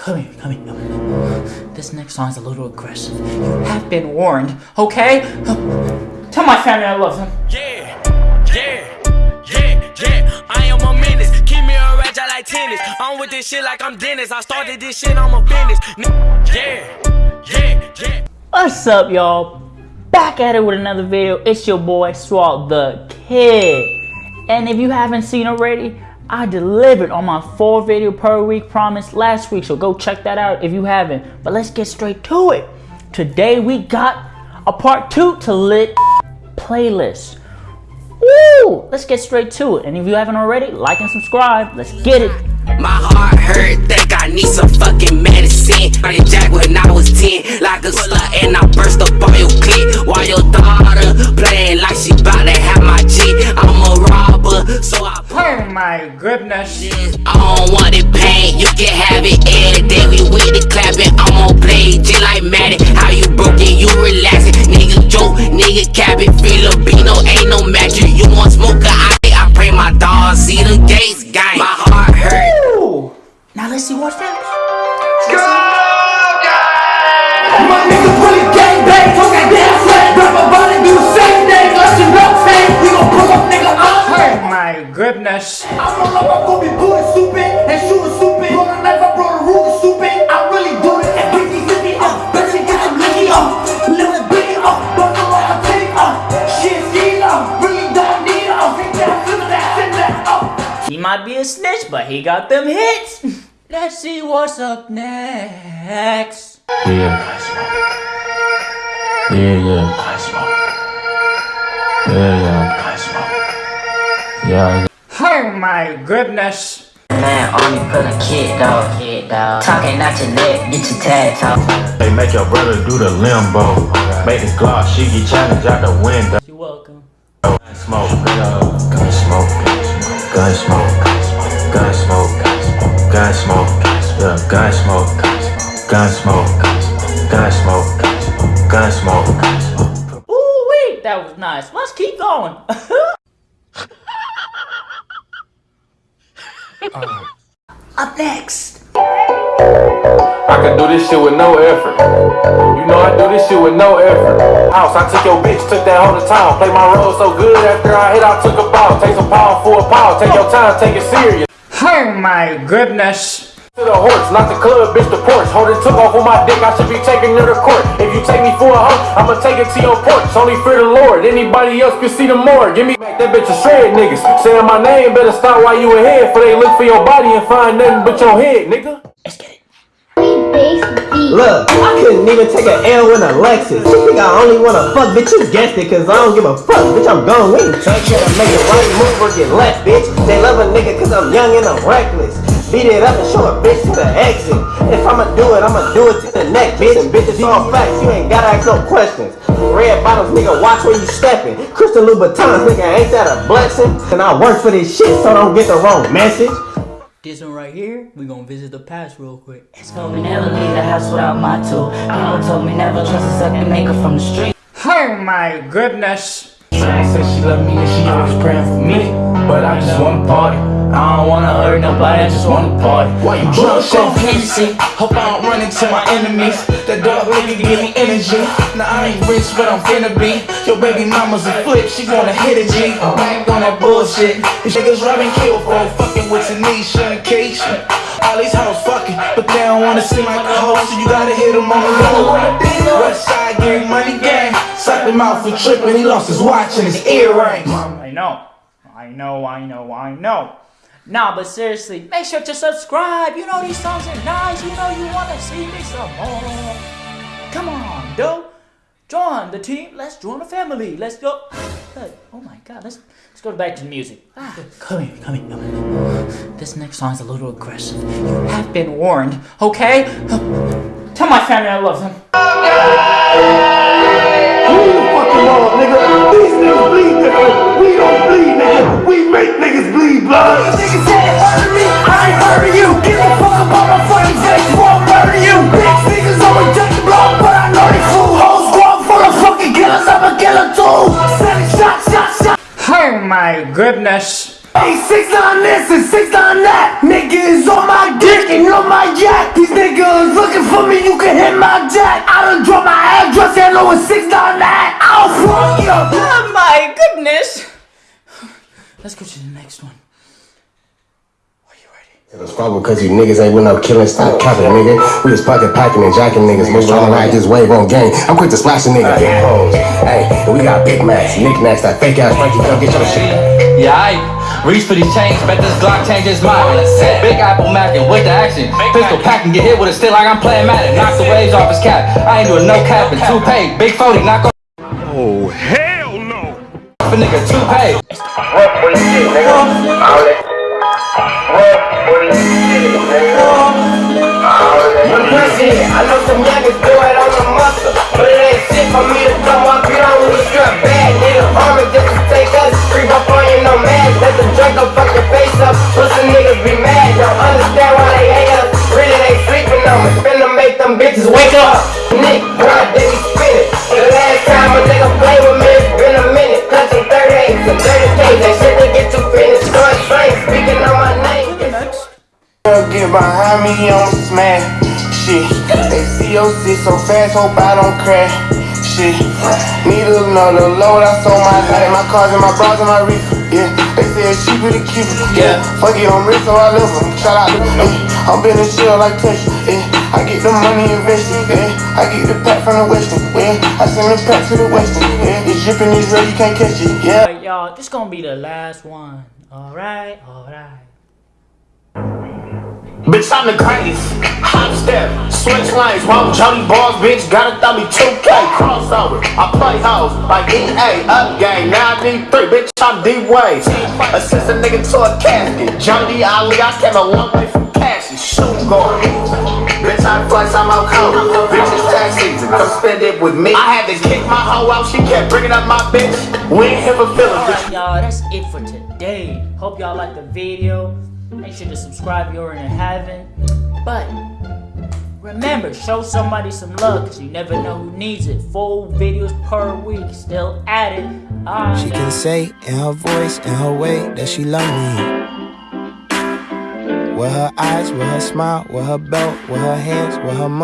Come here, come here, come here. This next song is a little aggressive. You have been warned, okay? Tell my family I love them. Yeah, yeah, yeah, yeah. I am a menace. Keep me a ratchet like tennis. I'm with this shit like I'm Dennis. I started this shit, I'm a business. Yeah, yeah, yeah. What's up, y'all? Back at it with another video. It's your boy Swall the Kid. And if you haven't seen already, I delivered on my four video per week promise last week, so go check that out if you haven't. But let's get straight to it. Today we got a part two to lit playlist. Woo! Let's get straight to it. And if you haven't already, like and subscribe. Let's get it. My heart hurt, think I need some fucking medicine. I did jack when I was 10, like a slut, and I burst up on your clip. While your daughter playing like she bout to have my G. I'm a so I. Oh my goodness. I don't want it pain, you can have it every day. We with the clapping, I'm on play, like Maddie. How you broken, you relaxing. Nigga joke, nigga cap it, Filipino, ain't no magic. You want smoke, I, I pray my dog my goodness. I'm roll up, I'm gon' be booty stupid and shooting stupid. Roll a knife, I brought a ruler stupid. I really do it. And Biggie, Biggie, uh, better get some licky, uh, little biggie, uh, bundle on my titty, uh, shit, ski, uh, really don't need, uh, take that, flip that, send that, uh. He might be a snitch, but he got them hits. Let's see what's up next. Yeah, I smoke. Yeah, yeah, I smoke. Yeah, yeah, I smoke. Yeah, Oh my goodness. Man, army put a kid dog, kid dog. Talking out your neck, get your tag talk. They make your brother do the limbo. Make this Glock shiggy challenge out the window. You're welcome. Gun smoke, gun gun smoke, gun smoke, gun smoke, gun smoke, yeah, gun smoke, gun smoke, gun smoke, gun smoke. Ooh wee, that was nice. Let's keep going. Uh, up next. I can do this shit with no effort. You know I do this shit with no effort. House, I took your bitch, took that whole to town. Play my role so good after I hit, I took a ball. Take some pound for a pound. Take your time, take it serious. Oh my goodness. To the horse, not the club, bitch, the porch. Hold it took off on my dick, I should be taking her to court. If you take me for a hoe, I'ma take it to your porch. Only fear the Lord, anybody else can see the more. Give me back that bitch a shred, niggas. Saying my name, better stop while you ahead. For they look for your body and find nothing but your head, nigga. Let's get it. Look, I couldn't even take an L with a Lexus. She think I only wanna fuck, bitch. You guessed it, cause I don't give a fuck, bitch. I'm gone. We ain't trying to make the right move or get left, bitch. They love a nigga cause I'm young and I'm reckless. Beat it up and show a bitch to the exit. If I'ma do it, I'ma do it to the neck, bitch. And bitch, it's all facts. You ain't gotta ask no questions. Red bottoms, nigga, watch where you stepping. Christian Louboutins, nigga, ain't that a blessing? And I work for this shit, so don't get the wrong message. This one right here, we gonna visit the past real quick. Let's Told me never leave the house without my tool. People told me never trust a second maker from the street. Oh my goodness. Said she love me and she always praying for me. But I just wanna party. I don't wanna hurt nobody, I just wanna party. Why you drunk off Hennessy? Hope I don't run into my enemies. That dog nigga give me energy. Now I ain't rich, but I'm finna be. Your baby mama's a flip, she wanna hit a G. I ain't on that bullshit. These niggas robbing kill for fucking with Tanisha and Keisha. All these hoes fucking, but they don't wanna seem like a hoe, so you gotta hit them on the low. West side gang, money gang. Slap him out for tripping, he lost his watch and his earrings. I know. I know, I know, I know. Nah, but seriously, make sure to subscribe. You know these songs are nice. You know you wanna see me some more. Come on, dude. Join the team. Let's join the family. Let's go. Oh my god, let's let's go back to the music. Ah, come here, come here, come here. This next song is a little aggressive. You have been warned, okay? Tell my family I love them. Who you fucking love, nigga? These niggas bleed different. We don't bleed, nigga. We make niggas bleed blood. Niggas say they hurt me, I ain't hurting you. Give a fuck about my fucking face, won't murder you. Bitch niggas always touch the block, but I know they fool. Whole squad full of fucking killers, I'm a killer too. Send shot, shot, shot. Oh my goodness. Hey, six on this and six on that. Niggas on my dick and on my jack. These niggas looking for me, you can hit my jack. I done dropped my address and know it's 699. I'll fuck Let's go to the next one. Are you ready? It's probably because you niggas ain't with no killing, stop oh. capping, nigga. We was pocket packing and jacking niggas, moving on like this wave on game. I'm quick to splash a nigga. Hey, and we got Big Macs, knickknacks, that fake ass Frankie, come get your shit. Yeah, I reach for these chains, bet this Glock changes his mind. Big Apple Mackin' with the action. Pistol packing, get hit with a still like I'm playing Madden. Knock the waves off his cap. I ain't doing no capping. Two pay, big 40, knock off. Oh, hell no. a nigga, two pay. I know some youngers do it on the muscle, but it ain't shit for me to come up here on a strap bag, nigga. Army just behind me on smash shit. They COC so fast, hope I don't crash shit. Need another load, I sold my life, my cars and my bras and my reefer. Yeah, they say it's cheaper to keep it. Yeah, fuck it, I'm rich, so I love them. Shout out to me. I'm been a shit like Tesla. Yeah, I get the money invested. Yeah, I get the pack from the Western. Yeah, I send the pack to the Western. Yeah, it's dripping, it's real, you can't catch it. Yeah. Alright, y'all, this gonna be the last one. Alright, alright. I'm the greatest. Hop step, switch lanes, one Johnny balls, bitch. Gotta throw me 2K crossover. I play hoes like EA, up game. Now I need three, bitch. I'm D Wade. Assist a nigga to a casket. Johnny Ali, I came a long way from and shoot guard. Bitch, I flex, I'm out cold. Bitch, it's tax season. Come spend it with me. I had to kick my hoe out. She kept bringing up my bitch. We ain't here for feelings. Alright, y'all, that's it for today. Hope y'all liked the video. Make sure to subscribe if you already haven't. But remember, show somebody some love because you never know who needs it. Full videos per week, still at it. She can say in her voice, in her way, that she love me. With her eyes, with her smile, with her belt, with her hands, with her money.